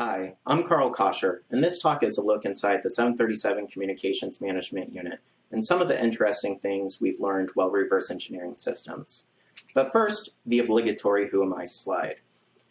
Hi, I'm Karl Koscher, and this talk is a look inside the 737 Communications Management Unit and some of the interesting things we've learned while reverse engineering systems. But first, the obligatory Who Am I slide.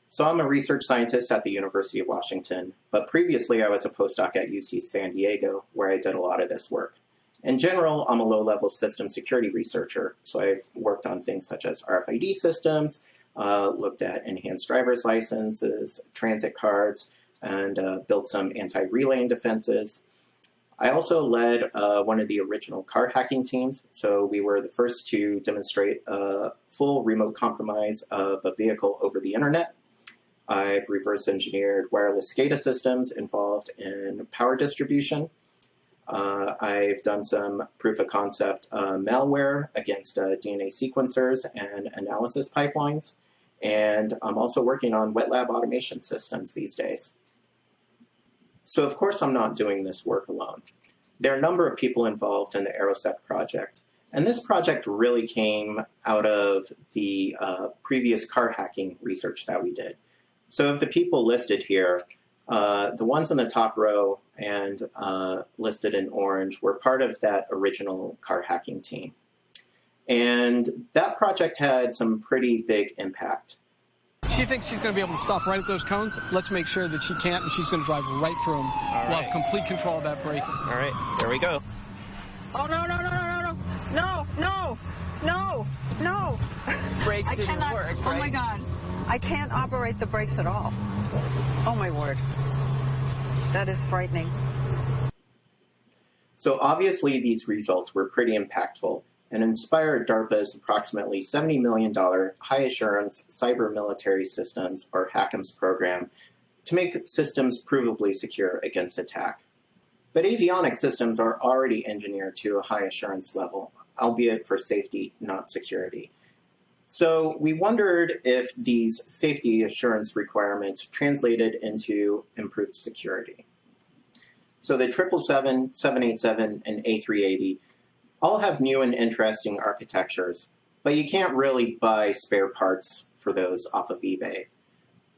So I'm a research scientist at the University of Washington, but previously I was a postdoc at UC San Diego, where I did a lot of this work. In general, I'm a low-level system security researcher, so I've worked on things such as RFID systems, uh, looked at enhanced driver's licenses, transit cards, and uh, built some anti-relaying defenses. I also led uh, one of the original car hacking teams, so we were the first to demonstrate a full remote compromise of a vehicle over the internet. I've reverse engineered wireless SCADA systems involved in power distribution. Uh, I've done some proof of concept uh, malware against uh, DNA sequencers and analysis pipelines. And I'm also working on wet lab automation systems these days. So of course I'm not doing this work alone. There are a number of people involved in the AeroSec project. And this project really came out of the uh, previous car hacking research that we did. So of the people listed here, uh, the ones in the top row and uh, listed in orange were part of that original car hacking team. And that project had some pretty big impact. She thinks she's going to be able to stop right at those cones. Let's make sure that she can't, and she's going to drive right through them. All we'll have complete control of that brake. All right, there we go. Oh, no, no, no, no, no, no, no, no, no. Brakes didn't cannot, work, Oh, my? God. I can't operate the brakes at all. Oh, my word. That is frightening. So obviously these results were pretty impactful and inspired DARPA's approximately $70 million High Assurance Cyber Military Systems, or HACMS program, to make systems provably secure against attack. But avionics systems are already engineered to a high assurance level, albeit for safety, not security. So we wondered if these safety assurance requirements translated into improved security. So the 777, 787, and A380 all have new and interesting architectures, but you can't really buy spare parts for those off of eBay.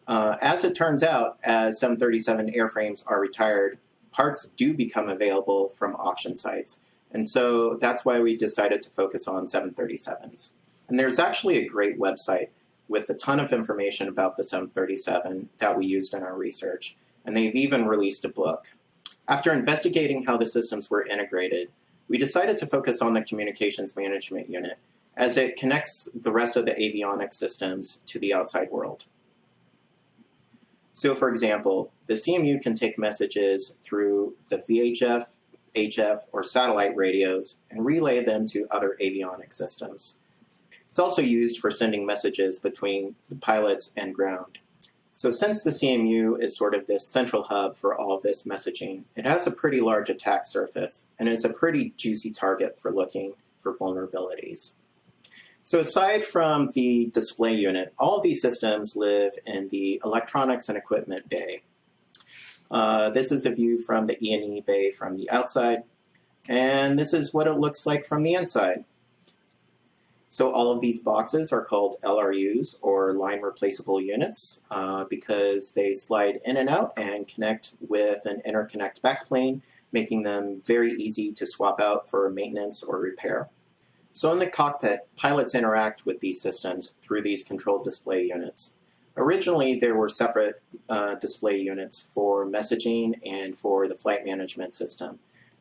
Uh, as it turns out, as 737 airframes are retired, parts do become available from auction sites. And so that's why we decided to focus on 737s. And there's actually a great website with a ton of information about the 737 that we used in our research. And they've even released a book. After investigating how the systems were integrated, we decided to focus on the communications management unit as it connects the rest of the avionics systems to the outside world. So for example, the CMU can take messages through the VHF, HF, or satellite radios and relay them to other avionics systems. It's also used for sending messages between the pilots and ground. So since the CMU is sort of this central hub for all of this messaging, it has a pretty large attack surface, and it's a pretty juicy target for looking for vulnerabilities. So aside from the display unit, all of these systems live in the electronics and equipment bay. Uh, this is a view from the E&E bay from the outside, and this is what it looks like from the inside. So all of these boxes are called LRUs, or line replaceable units, uh, because they slide in and out and connect with an interconnect backplane, making them very easy to swap out for maintenance or repair. So in the cockpit, pilots interact with these systems through these control display units. Originally, there were separate uh, display units for messaging and for the flight management system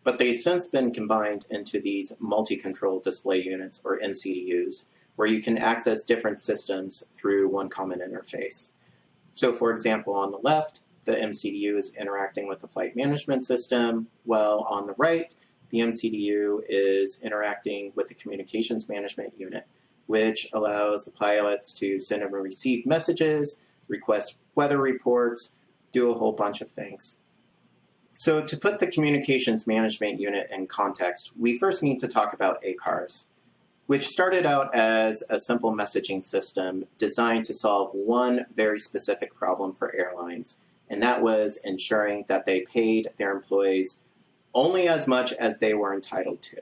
but they've since been combined into these multi-control display units, or MCDUs, where you can access different systems through one common interface. So for example, on the left, the MCDU is interacting with the flight management system, while on the right, the MCDU is interacting with the communications management unit, which allows the pilots to send and receive messages, request weather reports, do a whole bunch of things. So to put the communications management unit in context, we first need to talk about ACARS, which started out as a simple messaging system designed to solve one very specific problem for airlines, and that was ensuring that they paid their employees only as much as they were entitled to.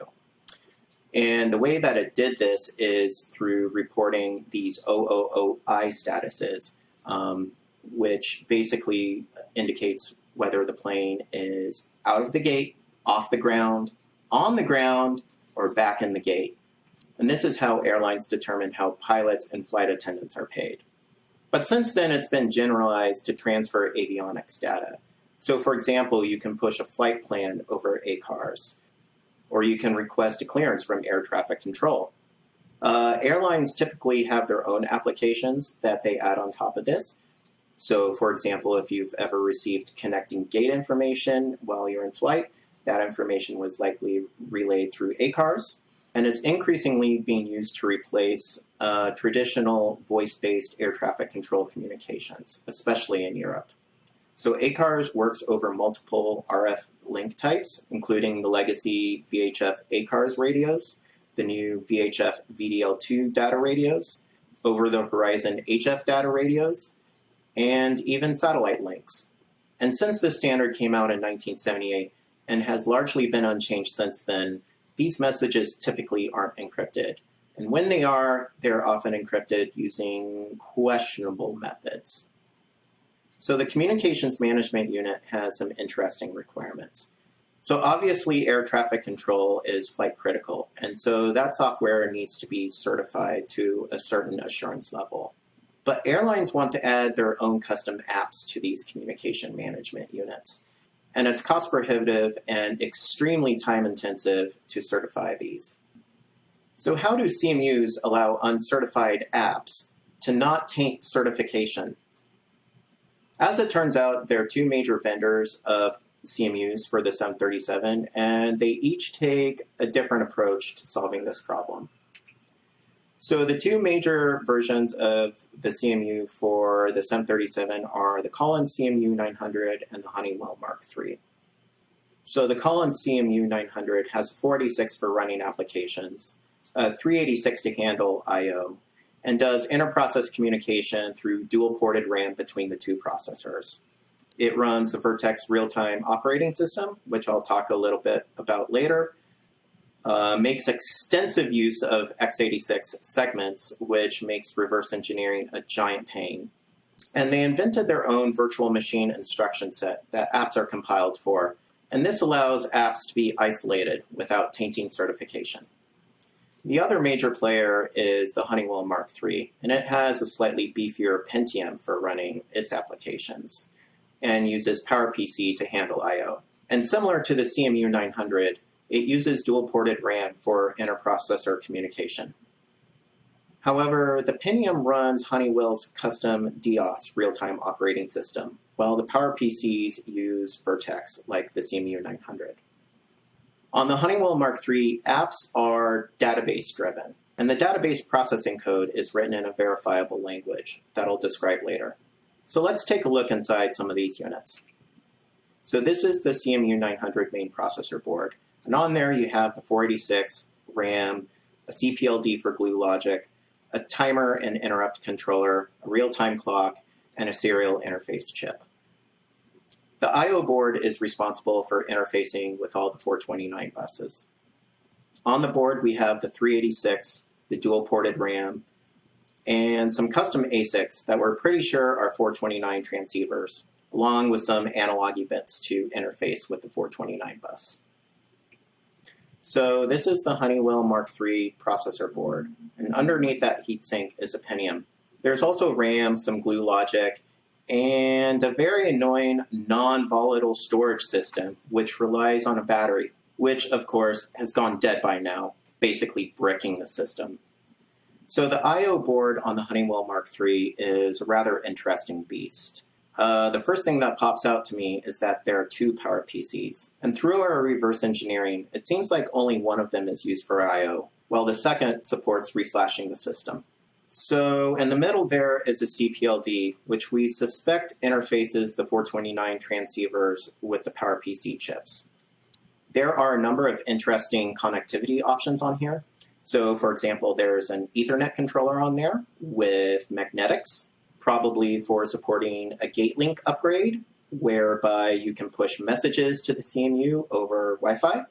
And the way that it did this is through reporting these OOOI statuses, um, which basically indicates whether the plane is out of the gate, off the ground, on the ground, or back in the gate. And this is how airlines determine how pilots and flight attendants are paid. But since then, it's been generalized to transfer avionics data. So for example, you can push a flight plan over ACARS, or you can request a clearance from air traffic control. Uh, airlines typically have their own applications that they add on top of this. So for example, if you've ever received connecting gate information while you're in flight, that information was likely relayed through ACARS. And it's increasingly being used to replace uh, traditional voice-based air traffic control communications, especially in Europe. So ACARS works over multiple RF link types, including the legacy VHF ACARS radios, the new VHF VDL2 data radios, over-the-horizon HF data radios, and even satellite links. And since this standard came out in 1978 and has largely been unchanged since then, these messages typically aren't encrypted. And when they are, they're often encrypted using questionable methods. So the Communications Management Unit has some interesting requirements. So obviously air traffic control is flight critical, and so that software needs to be certified to a certain assurance level. But airlines want to add their own custom apps to these communication management units. And it's cost prohibitive and extremely time intensive to certify these. So how do CMUs allow uncertified apps to not taint certification? As it turns out, there are two major vendors of CMUs for the 737, and they each take a different approach to solving this problem. So the two major versions of the CMU for the 737 are the Collins CMU 900 and the Honeywell Mark III. So the Collins CMU 900 has 486 for running applications, 386 to handle I.O., and does inter-process communication through dual-ported RAM between the two processors. It runs the VRTX real-time operating system, which I'll talk a little bit about later, uh, makes extensive use of x86 segments, which makes reverse engineering a giant pain. And they invented their own virtual machine instruction set that apps are compiled for, and this allows apps to be isolated without tainting certification. The other major player is the Honeywell Mark III, and it has a slightly beefier Pentium for running its applications and uses PowerPC to handle I.O. And similar to the CMU 900, it uses dual-ported RAM for interprocessor communication. However, the Pentium runs Honeywell's custom DEOS real-time operating system, while the PowerPCs use VRTX, like the CMU 900. On the Honeywell Mark III, apps are database-driven, and the database processing code is written in a verifiable language that I'll describe later. So let's take a look inside some of these units. So this is the CMU 900 main processor board, and on there you have the 486 RAM, a CPLD for glue logic, a timer and interrupt controller, a real-time clock, and a serial interface chip. The I.O. board is responsible for interfacing with all the 429 buses. On the board we have the 386, the dual-ported RAM, and some custom ASICs that we're pretty sure are 429 transceivers, along with some analog bits to interface with the 429 bus. So this is the Honeywell Mark III processor board, and underneath that heatsink is a Pentium. There's also RAM, some glue logic, and a very annoying non-volatile storage system, which relies on a battery, which of course has gone dead by now, basically bricking the system. So the I.O. board on the Honeywell Mark III is a rather interesting beast. Uh, the first thing that pops out to me is that there are two power PCs. And through our reverse engineering, it seems like only one of them is used for I.O., while the second supports reflashing the system. So in the middle there is a CPLD, which we suspect interfaces the 429 transceivers with the PowerPC chips. There are a number of interesting connectivity options on here. So for example, there's an Ethernet controller on there with magnetics, probably for supporting a gate link upgrade, whereby you can push messages to the CMU over Wi-Fi.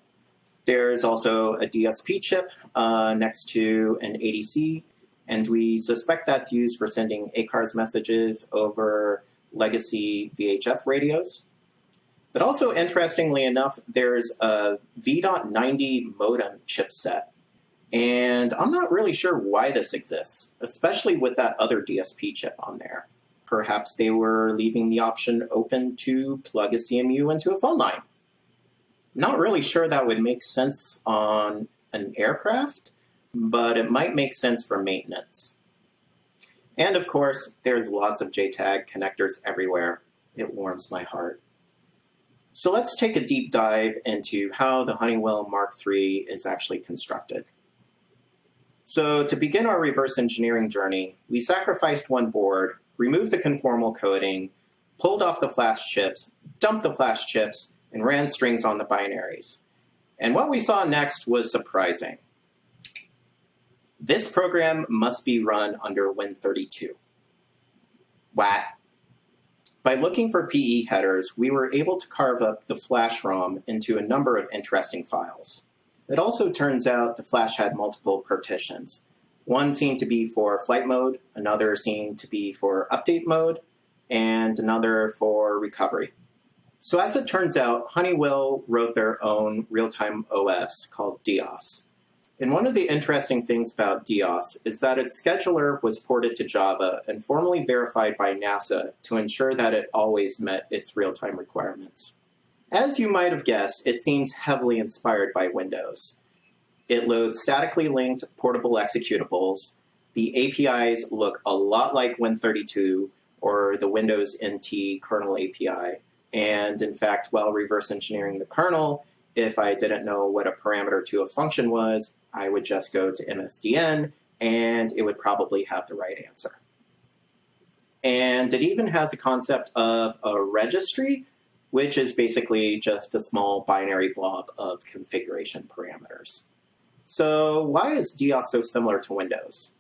There's also a DSP chip uh, next to an ADC, and we suspect that's used for sending ACARS messages over legacy VHF radios. But also, interestingly enough, there's a V.90 modem chipset. And I'm not really sure why this exists, especially with that other DSP chip on there. Perhaps they were leaving the option open to plug a CMU into a phone line. Not really sure that would make sense on an aircraft, but it might make sense for maintenance. And of course, there's lots of JTAG connectors everywhere. It warms my heart. So let's take a deep dive into how the Honeywell Mark III is actually constructed. So to begin our reverse engineering journey, we sacrificed one board, removed the conformal coating, pulled off the flash chips, dumped the flash chips, and ran strings on the binaries. And what we saw next was surprising. This program must be run under Win32. What? By looking for PE headers, we were able to carve up the flash ROM into a number of interesting files. It also turns out the flash had multiple partitions. One seemed to be for flight mode, another seemed to be for update mode, and another for recovery. So as it turns out, Honeywell wrote their own real-time OS called DEOS. And one of the interesting things about DEOS is that its scheduler was ported to Java and formally verified by NASA to ensure that it always met its real-time requirements. As you might have guessed, it seems heavily inspired by Windows. It loads statically linked portable executables. The APIs look a lot like Win32 or the Windows NT kernel API. And in fact, while reverse engineering the kernel, if I didn't know what a parameter to a function was, I would just go to MSDN and it would probably have the right answer. And it even has a concept of a registry, which is basically just a small binary blob of configuration parameters. So why is DEOS so similar to Windows?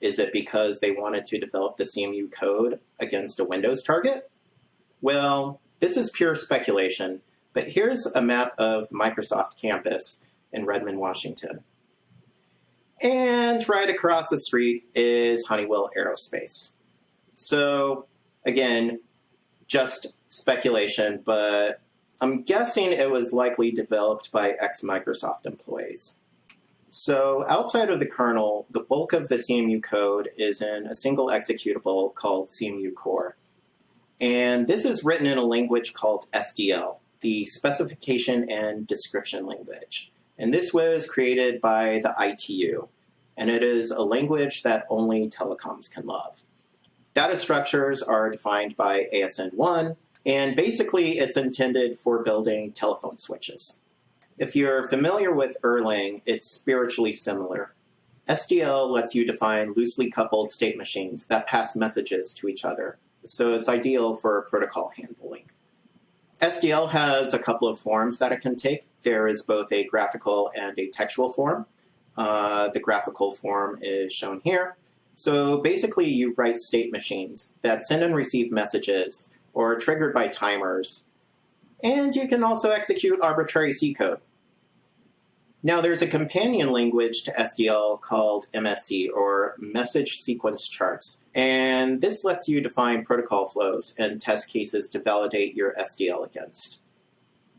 Is it because they wanted to develop the CMU code against a Windows target? Well, this is pure speculation, but here's a map of Microsoft campus in Redmond, Washington. And right across the street is Honeywell Aerospace. So again, just speculation, but I'm guessing it was likely developed by ex-Microsoft employees. So outside of the kernel, the bulk of the CMU code is in a single executable called CMU core. And this is written in a language called SDL, the Specification and Description Language. And this was created by the ITU, and it is a language that only telecoms can love. Data structures are defined by ASN1, and basically it's intended for building telephone switches. If you're familiar with Erlang, it's spiritually similar. SDL lets you define loosely coupled state machines that pass messages to each other, so it's ideal for protocol handling. SDL has a couple of forms that it can take. There is both a graphical and a textual form. Uh, the graphical form is shown here. So basically you write state machines that send and receive messages or are triggered by timers. And you can also execute arbitrary C code. Now there's a companion language to SDL called MSC, or Message Sequence Charts. And this lets you define protocol flows and test cases to validate your SDL against.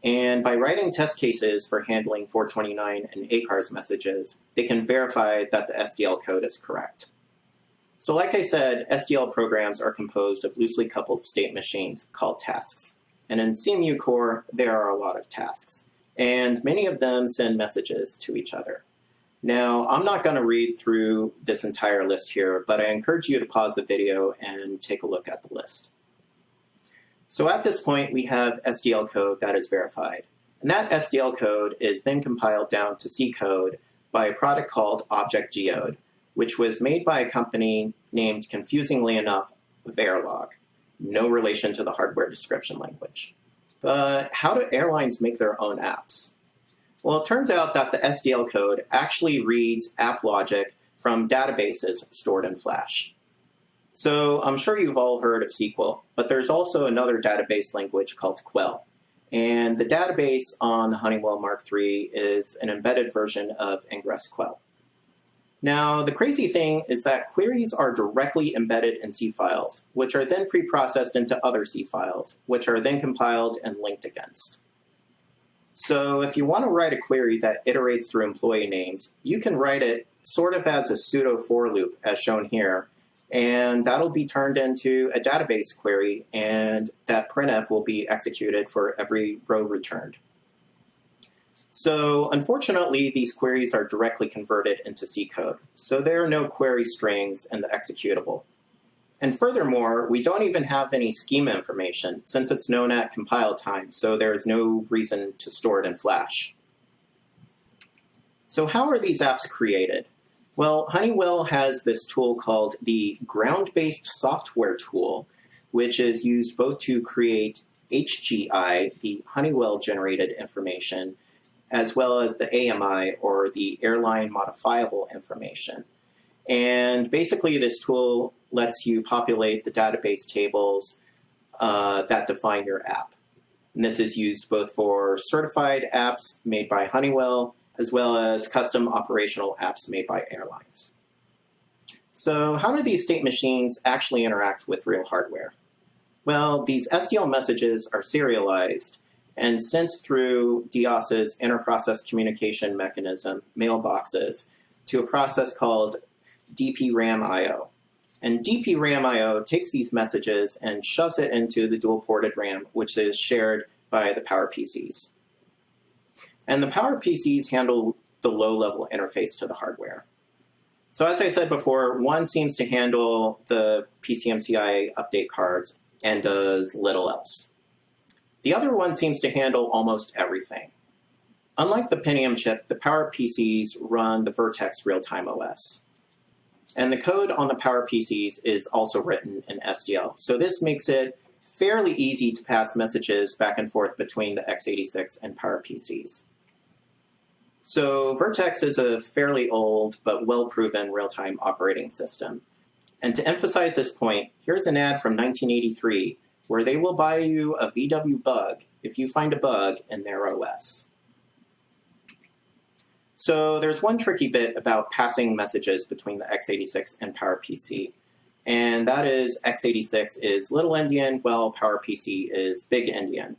And by writing test cases for handling 429 and ACARS messages, they can verify that the SDL code is correct. So like I said, SDL programs are composed of loosely coupled state machines called tasks. And in CMU core, there are a lot of tasks and many of them send messages to each other. Now, I'm not going to read through this entire list here, but I encourage you to pause the video and take a look at the list. So at this point, we have SDL code that is verified. And that SDL code is then compiled down to C code by a product called Object Geode, which was made by a company named, confusingly enough, Verilog, no relation to the hardware description language. But how do airlines make their own apps? Well, it turns out that the SDL code actually reads app logic from databases stored in Flash. So I'm sure you've all heard of SQL, but there's also another database language called QUEL. And the database on the Honeywell Mark III is an embedded version of Ingres QUEL. Now, the crazy thing is that queries are directly embedded in C files, which are then preprocessed into other C files, which are then compiled and linked against. So if you want to write a query that iterates through employee names, you can write it sort of as a pseudo for loop, as shown here, and that'll be turned into a database query, and that printf will be executed for every row returned. So unfortunately, these queries are directly converted into C code. So there are no query strings in the executable. And furthermore, we don't even have any schema information since it's known at compile time, so there is no reason to store it in Flash. So how are these apps created? Well, Honeywell has this tool called the Ground-Based Software Tool, which is used both to create HGI, the Honeywell-generated information, as well as the AMI or the airline modifiable information. And basically this tool lets you populate the database tables uh, that define your app. And this is used both for certified apps made by Honeywell as well as custom operational apps made by airlines. So how do these state machines actually interact with real hardware? Well, these SDL messages are serialized and sent through DEOS's interprocess communication mechanism, mailboxes, to a process called DPRAM-IO. And DPRAM-IO takes these messages and shoves it into the dual-ported RAM, which is shared by the PowerPCs. And the PowerPCs handle the low-level interface to the hardware. So as I said before, one seems to handle the PCMCI update cards and does little else. The other one seems to handle almost everything. Unlike the Pentium chip, the PowerPCs run the VRTX real-time OS. And the code on the PowerPCs is also written in SDL. So this makes it fairly easy to pass messages back and forth between the x86 and PowerPCs. So VRTX is a fairly old but well-proven real-time operating system. And to emphasize this point, here's an ad from 1983 where they will buy you a VW bug if you find a bug in their OS. So there's one tricky bit about passing messages between the x86 and PowerPC, and that is x86 is little endian while PowerPC is big endian.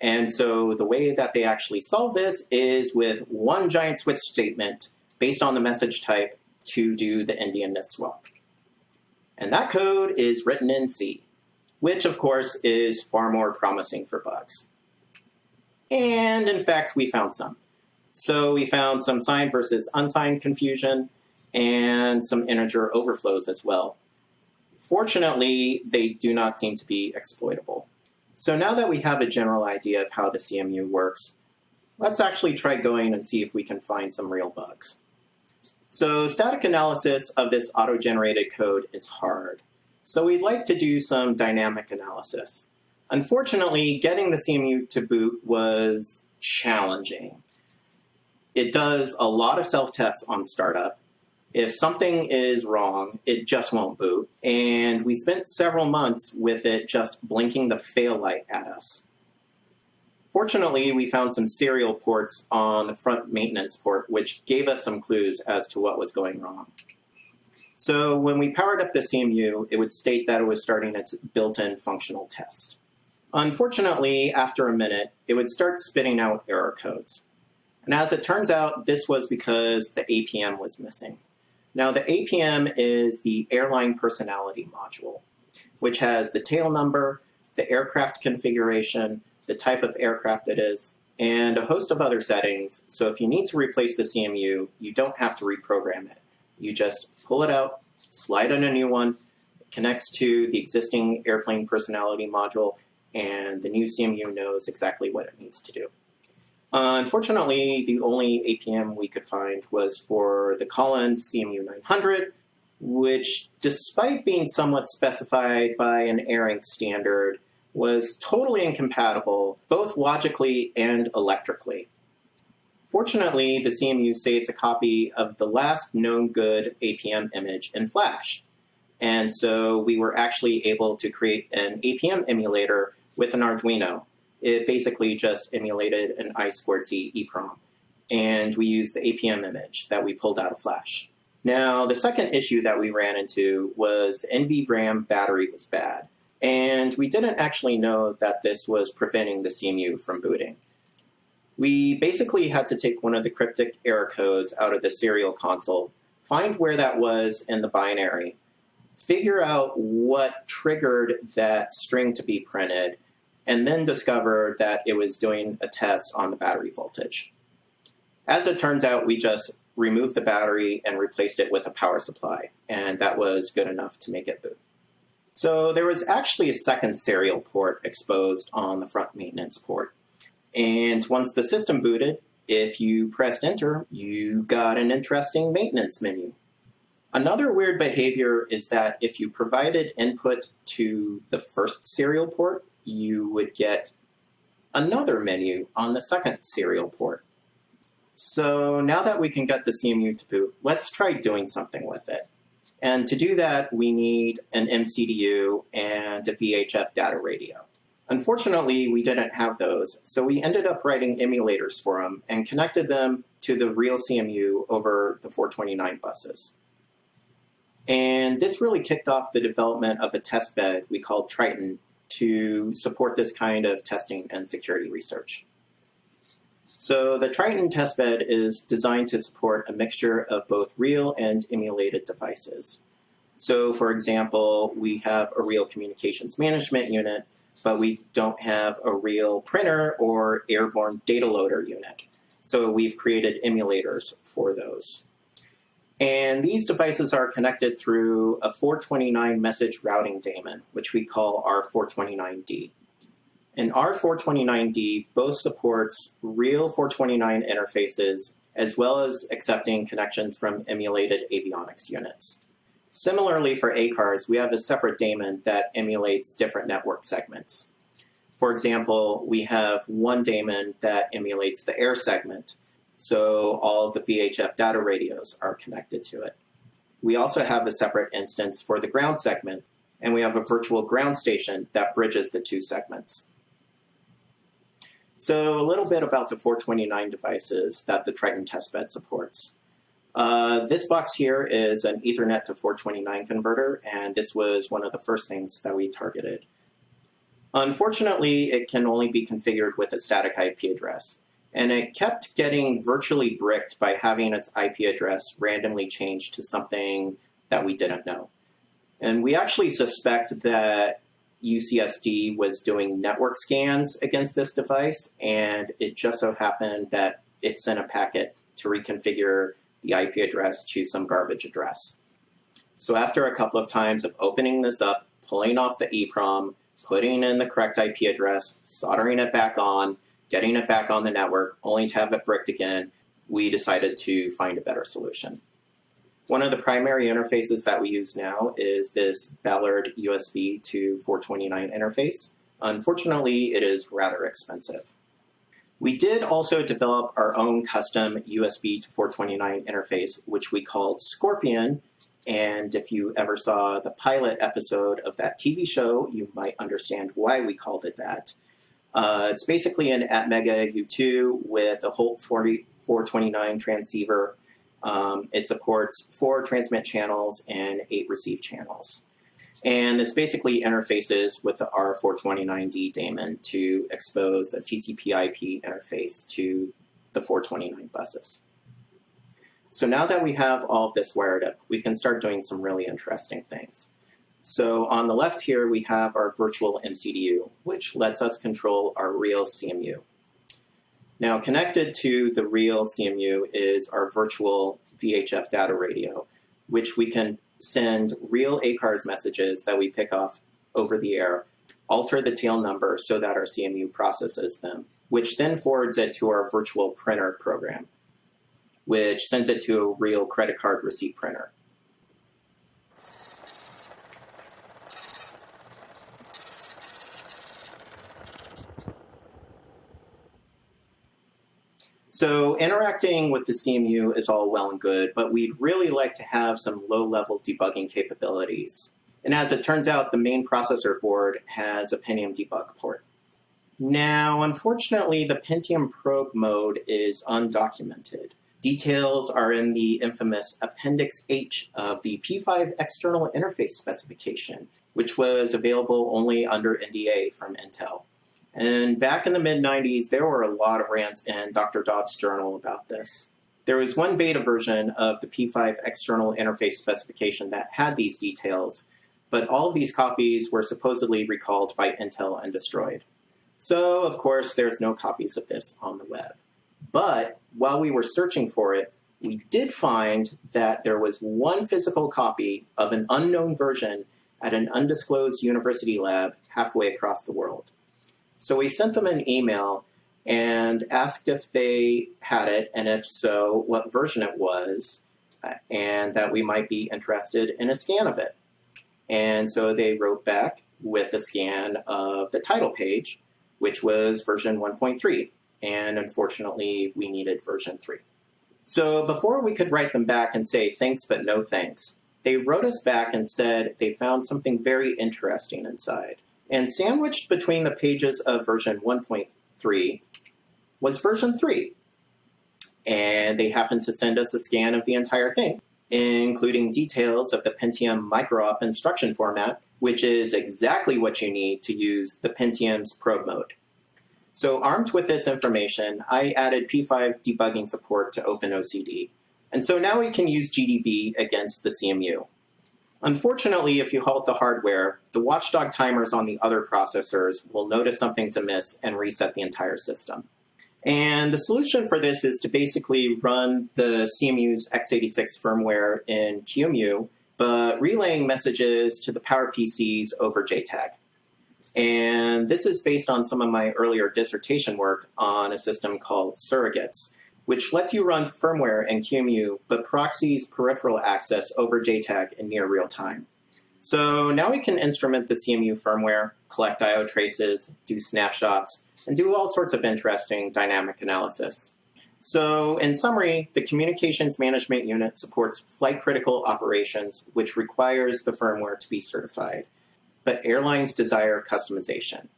And so the way that they actually solve this is with one giant switch statement based on the message type to do the endianness swap. And that code is written in C which of course is far more promising for bugs. And in fact, we found some. So we found some signed versus unsigned confusion and some integer overflows as well. Fortunately, they do not seem to be exploitable. So now that we have a general idea of how the CMU works, let's actually try going and see if we can find some real bugs. So static analysis of this auto-generated code is hard. So we'd like to do some dynamic analysis. Unfortunately, getting the CMU to boot was challenging. It does a lot of self-tests on startup. If something is wrong, it just won't boot. And we spent several months with it just blinking the fail light at us. Fortunately, we found some serial ports on the front maintenance port, which gave us some clues as to what was going wrong. So when we powered up the CMU, it would state that it was starting its built-in functional test. Unfortunately, after a minute, it would start spitting out error codes. And as it turns out, this was because the APM was missing. Now the APM is the airline personality module, which has the tail number, the aircraft configuration, the type of aircraft it is, and a host of other settings. So if you need to replace the CMU, you don't have to reprogram it. You just pull it out, slide in a new one, connects to the existing airplane personality module, and the new CMU knows exactly what it needs to do. Uh, unfortunately, the only APM we could find was for the Collins CMU 900, which, despite being somewhat specified by an ARINC standard, was totally incompatible, both logically and electrically. Fortunately, the CMU saves a copy of the last known good APM image in Flash. And so we were actually able to create an APM emulator with an Arduino. It basically just emulated an I2C EEPROM. And we used the APM image that we pulled out of Flash. Now, the second issue that we ran into was the NVRAM battery was bad. And we didn't actually know that this was preventing the CMU from booting. We basically had to take one of the cryptic error codes out of the serial console, find where that was in the binary, figure out what triggered that string to be printed, and then discover that it was doing a test on the battery voltage. As it turns out, we just removed the battery and replaced it with a power supply, and that was good enough to make it boot. So there was actually a second serial port exposed on the front maintenance port. And once the system booted, if you pressed enter, you got an interesting maintenance menu. Another weird behavior is that if you provided input to the first serial port, you would get another menu on the second serial port. So now that we can get the CMU to boot, let's try doing something with it. And to do that, we need an MCDU and a VHF data radio. Unfortunately, we didn't have those, so we ended up writing emulators for them and connected them to the real CMU over the 429 buses. And this really kicked off the development of a test bed we called Triton to support this kind of testing and security research. So the Triton testbed is designed to support a mixture of both real and emulated devices. So for example, we have a real communications management unit, but we don't have a real printer or airborne data loader unit. So we've created emulators for those. And these devices are connected through a 429 message routing daemon, which we call R429D. And R429D both supports real 429 interfaces as well as accepting connections from emulated avionics units. Similarly for ACARS, we have a separate daemon that emulates different network segments. For example, we have one daemon that emulates the air segment, so all of the VHF data radios are connected to it. We also have a separate instance for the ground segment, and we have a virtual ground station that bridges the two segments. So a little bit about the 429 devices that the Triton testbed supports. Uh, this box here is an Ethernet to 429 converter, and this was one of the first things that we targeted. Unfortunately, it can only be configured with a static IP address and it kept getting virtually bricked by having its IP address randomly changed to something that we didn't know. And we actually suspect that UCSD was doing network scans against this device, and it just so happened that it sent a packet to reconfigure the IP address to some garbage address. So after a couple of times of opening this up, pulling off the EEPROM, putting in the correct IP address, soldering it back on, getting it back on the network, only to have it bricked again, we decided to find a better solution. One of the primary interfaces that we use now is this Ballard USB to 429 interface. Unfortunately, it is rather expensive. We did also develop our own custom USB to 429 interface, which we called Scorpion. And if you ever saw the pilot episode of that TV show, you might understand why we called it that. Uh, it's basically an ATmega U2 with a Holt 40, 429 transceiver. Um, it supports four transmit channels and eight receive channels. And this basically interfaces with the R429D daemon to expose a TCP IP interface to the 429 buses. So now that we have all of this wired up, we can start doing some really interesting things. So on the left here, we have our virtual MCDU, which lets us control our real CMU. Now connected to the real CMU is our virtual VHF data radio, which we can send real ACARS messages that we pick off over the air, alter the tail number so that our CMU processes them, which then forwards it to our virtual printer program, which sends it to a real credit card receipt printer. So interacting with the CMU is all well and good, but we'd really like to have some low-level debugging capabilities. And as it turns out, the main processor board has a Pentium debug port. Now, unfortunately, the Pentium probe mode is undocumented. Details are in the infamous Appendix H of the P5 external interface specification, which was available only under NDA from Intel. And back in the mid 90s, there were a lot of rants in Dr. Dobb's journal about this. There was one beta version of the P5 external interface specification that had these details, but all of these copies were supposedly recalled by Intel and destroyed. So, of course, there's no copies of this on the web. But while we were searching for it, we did find that there was one physical copy of an unknown version at an undisclosed university lab halfway across the world. So we sent them an email and asked if they had it, and if so, what version it was, uh, and that we might be interested in a scan of it. And so they wrote back with a scan of the title page, which was version 1.3. And unfortunately, we needed version 3. So before we could write them back and say thanks but no thanks, they wrote us back and said they found something very interesting inside. And sandwiched between the pages of version 1.3 was version 3. And they happened to send us a scan of the entire thing, including details of the Pentium micro-op instruction format, which is exactly what you need to use the Pentium's probe mode. So armed with this information, I added P5 debugging support to OpenOCD. And so now we can use GDB against the CMU. Unfortunately, if you halt the hardware, the watchdog timers on the other processors will notice something's amiss and reset the entire system. And the solution for this is to basically run the CMU's x86 firmware in QEMU, but relaying messages to the PowerPCs over JTAG. And this is based on some of my earlier dissertation work on a system called Surrogates, which lets you run firmware in QEMU but proxies peripheral access over JTAG in near real time. So now we can instrument the CMU firmware, collect I.O. traces, do snapshots, and do all sorts of interesting dynamic analysis. So in summary, the Communications Management Unit supports flight critical operations, which requires the firmware to be certified but airlines desire customization.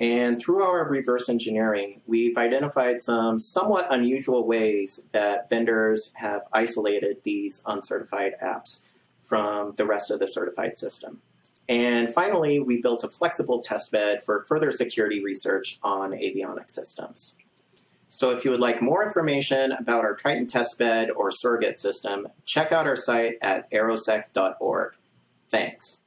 And through our reverse engineering, we've identified some somewhat unusual ways that vendors have isolated these uncertified apps from the rest of the certified system. And finally, we built a flexible testbed for further security research on avionics systems. So if you would like more information about our Triton testbed or surrogate system, check out our site at aerosec.org. Thanks.